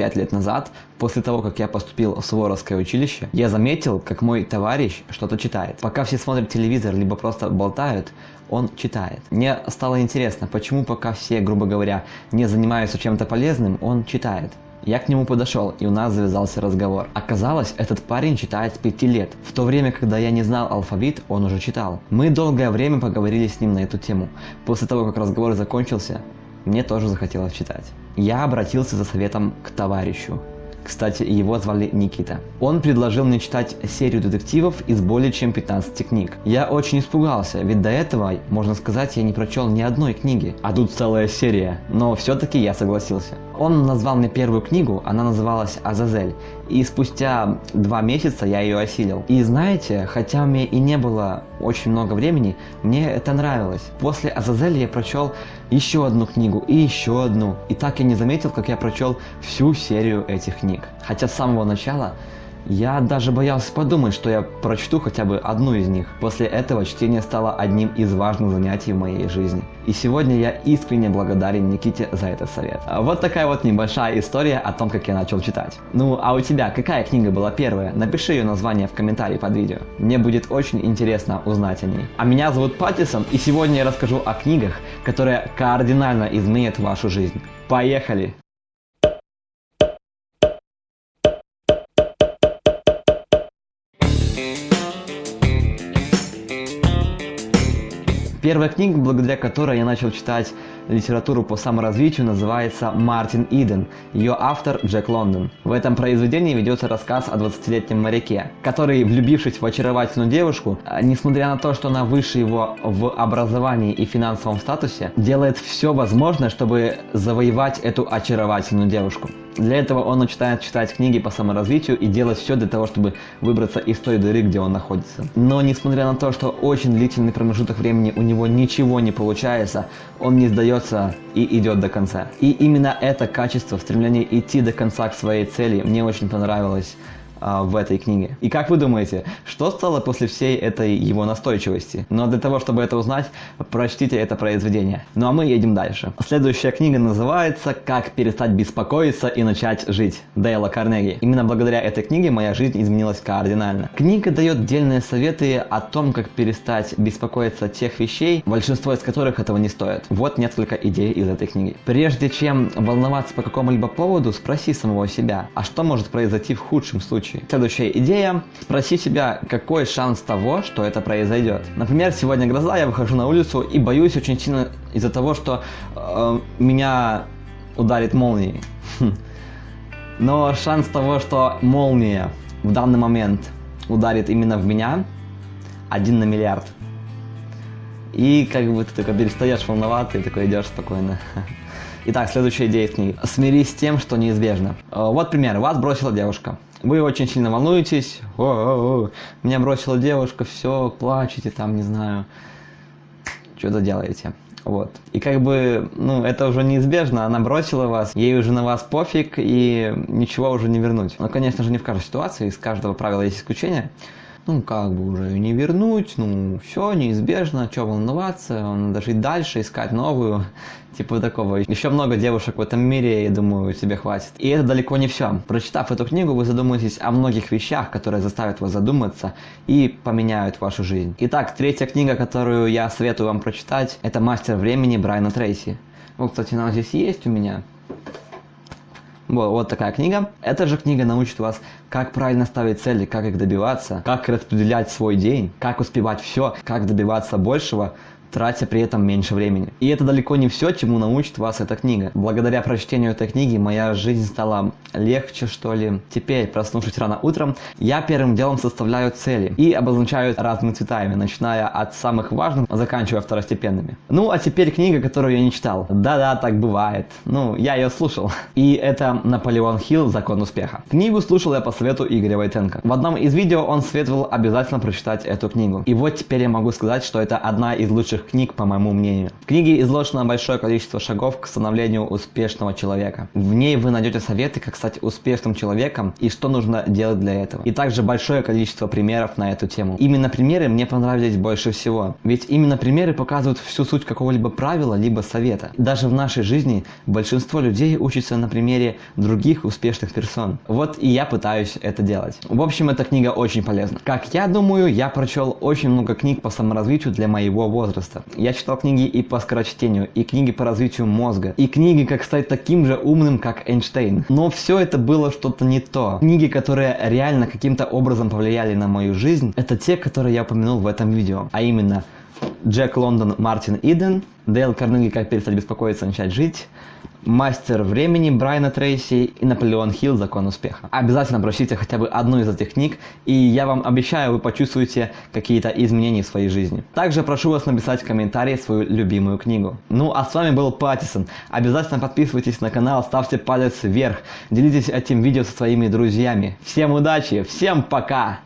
пять лет назад, после того, как я поступил в Суворовское училище, я заметил, как мой товарищ что-то читает. Пока все смотрят телевизор, либо просто болтают, он читает. Мне стало интересно, почему пока все, грубо говоря, не занимаются чем-то полезным, он читает. Я к нему подошел, и у нас завязался разговор. Оказалось, этот парень читает с 5 лет. В то время, когда я не знал алфавит, он уже читал. Мы долгое время поговорили с ним на эту тему. После того, как разговор закончился, мне тоже захотелось читать. Я обратился за советом к товарищу. Кстати, его звали Никита. Он предложил мне читать серию детективов из более чем 15 книг. Я очень испугался, ведь до этого, можно сказать, я не прочел ни одной книги. А тут целая серия. Но все-таки я согласился. Он назвал мне первую книгу, она называлась «Азазель», и спустя два месяца я ее осилил. И знаете, хотя у меня и не было очень много времени, мне это нравилось. После «Азазель» я прочел еще одну книгу и еще одну. И так я не заметил, как я прочел всю серию этих книг. Хотя с самого начала я даже боялся подумать, что я прочту хотя бы одну из них. После этого чтение стало одним из важных занятий в моей жизни. И сегодня я искренне благодарен Никите за этот совет. Вот такая вот небольшая история о том, как я начал читать. Ну, а у тебя какая книга была первая? Напиши ее название в комментарии под видео. Мне будет очень интересно узнать о ней. А меня зовут Паттисон, и сегодня я расскажу о книгах, которые кардинально изменят вашу жизнь. Поехали! Первая книга, благодаря которой я начал читать литературу по саморазвитию, называется «Мартин Иден». Ее автор Джек Лондон. В этом произведении ведется рассказ о 20-летнем моряке, который, влюбившись в очаровательную девушку, а, несмотря на то, что она выше его в образовании и финансовом статусе, делает все возможное, чтобы завоевать эту очаровательную девушку. Для этого он начинает читать книги по саморазвитию и делать все для того, чтобы выбраться из той дыры, где он находится. Но несмотря на то, что очень длительный промежуток времени у него ничего не получается, он не сдается и идет до конца. И именно это качество, стремление идти до конца к своей цели мне очень понравилось в этой книге. И как вы думаете, что стало после всей этой его настойчивости? Но для того, чтобы это узнать, прочтите это произведение. Ну а мы едем дальше. Следующая книга называется «Как перестать беспокоиться и начать жить» Дейла Карнеги. Именно благодаря этой книге моя жизнь изменилась кардинально. Книга дает дельные советы о том, как перестать беспокоиться тех вещей, большинство из которых этого не стоит. Вот несколько идей из этой книги. Прежде чем волноваться по какому-либо поводу, спроси самого себя, а что может произойти в худшем случае? Случае. Следующая идея. Спроси себя, какой шанс того, что это произойдет. Например, сегодня гроза, я выхожу на улицу и боюсь очень сильно из-за того, что э, меня ударит молнией. Хм. Но шанс того, что молния в данный момент ударит именно в меня, один на миллиард. И как бы ты такой перестаешь волноваться и такой идешь спокойно. Итак, следующая идея в книге. Смирись с тем, что неизбежно. Э, вот пример. Вас бросила девушка. Вы очень сильно волнуетесь. О -о -о. Меня бросила девушка, все, плачете там, не знаю. Что-то делаете. Вот. И как бы, ну, это уже неизбежно, она бросила вас, ей уже на вас пофиг, и ничего уже не вернуть. Но, конечно же, не в каждой ситуации, из каждого правила есть исключение ну, как бы уже не вернуть, ну, все, неизбежно, что волноваться, надо жить дальше, искать новую, типа такого. Еще много девушек в этом мире, я думаю, тебе хватит. И это далеко не все. Прочитав эту книгу, вы задумаетесь о многих вещах, которые заставят вас задуматься и поменяют вашу жизнь. Итак, третья книга, которую я советую вам прочитать, это «Мастер времени» Брайана Трейси. Вот, кстати, она здесь есть у меня. Вот, вот такая книга. Эта же книга научит вас, как правильно ставить цели, как их добиваться, как распределять свой день, как успевать все, как добиваться большего, тратя при этом меньше времени. И это далеко не все, чему научит вас эта книга. Благодаря прочтению этой книги моя жизнь стала легче, что ли. Теперь, проснувшись рано утром, я первым делом составляю цели и обозначаю разными цветами, начиная от самых важных, заканчивая второстепенными. Ну, а теперь книга, которую я не читал. Да-да, так бывает. Ну, я ее слушал. И это Наполеон Хилл «Закон успеха». Книгу слушал я по совету Игоря Войтенко. В одном из видео он советовал обязательно прочитать эту книгу. И вот теперь я могу сказать, что это одна из лучших лучших книг, по моему мнению. В книге изложено большое количество шагов к становлению успешного человека. В ней вы найдете советы, как стать успешным человеком и что нужно делать для этого. И также большое количество примеров на эту тему. Именно примеры мне понравились больше всего. Ведь именно примеры показывают всю суть какого-либо правила, либо совета. Даже в нашей жизни большинство людей учатся на примере других успешных персон. Вот и я пытаюсь это делать. В общем, эта книга очень полезна. Как я думаю, я прочел очень много книг по саморазвитию для моего возраста. Я читал книги и по скорочтению, и книги по развитию мозга, и книги, как стать таким же умным, как Эйнштейн. Но все это было что-то не то. Книги, которые реально каким-то образом повлияли на мою жизнь, это те, которые я упомянул в этом видео. А именно Джек Лондон, Мартин Иден, Дейл Карнеги «Как перестать беспокоиться, начать жить», Мастер времени Брайана Трейси и Наполеон Хилл Закон успеха. Обязательно прочтите хотя бы одну из этих книг, и я вам обещаю, вы почувствуете какие-то изменения в своей жизни. Также прошу вас написать в комментарии свою любимую книгу. Ну а с вами был Паттисон. Обязательно подписывайтесь на канал, ставьте палец вверх, делитесь этим видео со своими друзьями. Всем удачи, всем пока!